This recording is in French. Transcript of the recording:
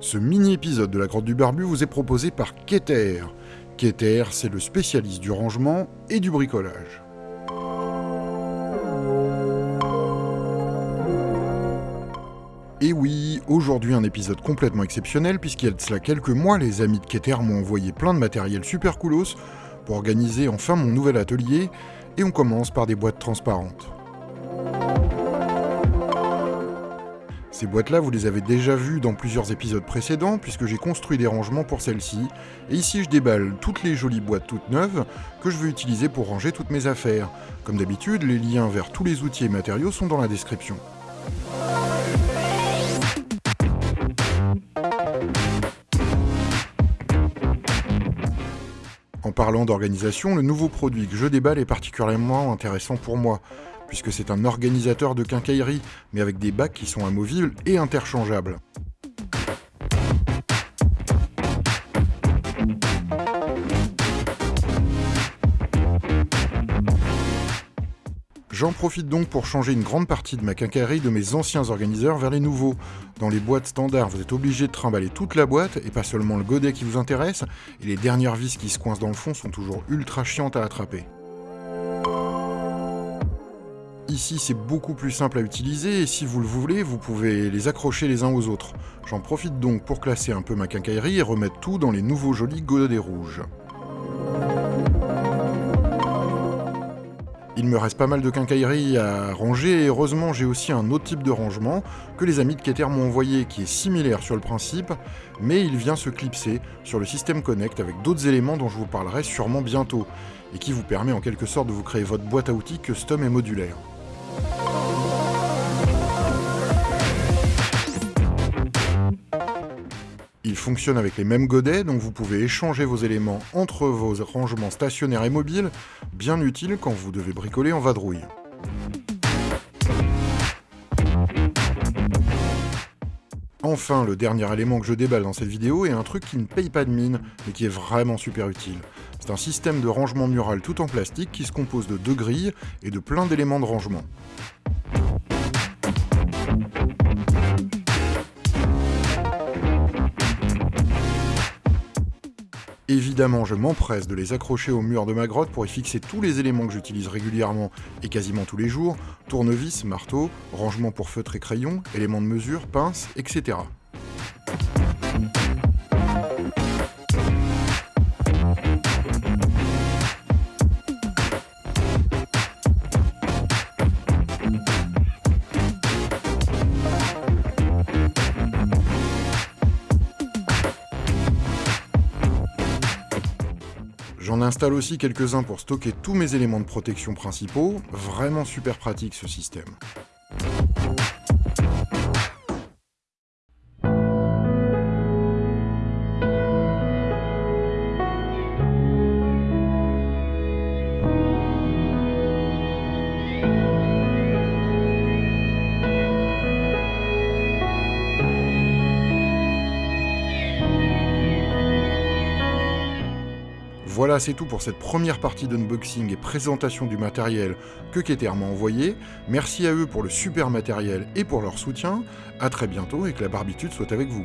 Ce mini-épisode de la Grotte du Barbu vous est proposé par Keter. Keter, c'est le spécialiste du rangement et du bricolage. Et oui, aujourd'hui un épisode complètement exceptionnel puisqu'il y a de cela quelques mois, les amis de Keter m'ont envoyé plein de matériel super coolos pour organiser enfin mon nouvel atelier et on commence par des boîtes transparentes. Ces boîtes-là, vous les avez déjà vues dans plusieurs épisodes précédents, puisque j'ai construit des rangements pour celles-ci. Et ici, je déballe toutes les jolies boîtes toutes neuves que je veux utiliser pour ranger toutes mes affaires. Comme d'habitude, les liens vers tous les outils et matériaux sont dans la description. En parlant d'organisation, le nouveau produit que je déballe est particulièrement intéressant pour moi, puisque c'est un organisateur de quincaillerie, mais avec des bacs qui sont amovibles et interchangeables. J'en profite donc pour changer une grande partie de ma quincaillerie de mes anciens organiseurs vers les nouveaux. Dans les boîtes standards, vous êtes obligé de trimballer toute la boîte, et pas seulement le godet qui vous intéresse, et les dernières vis qui se coincent dans le fond sont toujours ultra chiantes à attraper. Ici, c'est beaucoup plus simple à utiliser et si vous le voulez, vous pouvez les accrocher les uns aux autres. J'en profite donc pour classer un peu ma quincaillerie et remettre tout dans les nouveaux jolis godets rouges. Il me reste pas mal de quincaillerie à ranger et heureusement j'ai aussi un autre type de rangement que les amis de Keter m'ont envoyé qui est similaire sur le principe, mais il vient se clipser sur le système Connect avec d'autres éléments dont je vous parlerai sûrement bientôt, et qui vous permet en quelque sorte de vous créer votre boîte à outils custom et modulaire. Fonctionne avec les mêmes godets, donc vous pouvez échanger vos éléments entre vos rangements stationnaires et mobiles, bien utile quand vous devez bricoler en vadrouille. Enfin, le dernier élément que je déballe dans cette vidéo est un truc qui ne paye pas de mine, mais qui est vraiment super utile. C'est un système de rangement mural tout en plastique qui se compose de deux grilles et de plein d'éléments de rangement. Évidemment, je m'empresse de les accrocher au mur de ma grotte pour y fixer tous les éléments que j'utilise régulièrement et quasiment tous les jours, tournevis, marteau, rangement pour feutre et crayon, éléments de mesure, pince, etc. J'en installe aussi quelques-uns pour stocker tous mes éléments de protection principaux, vraiment super pratique ce système. Voilà, c'est tout pour cette première partie d'unboxing et présentation du matériel que Keter m'a envoyé. Merci à eux pour le super matériel et pour leur soutien. A très bientôt et que la barbitude soit avec vous.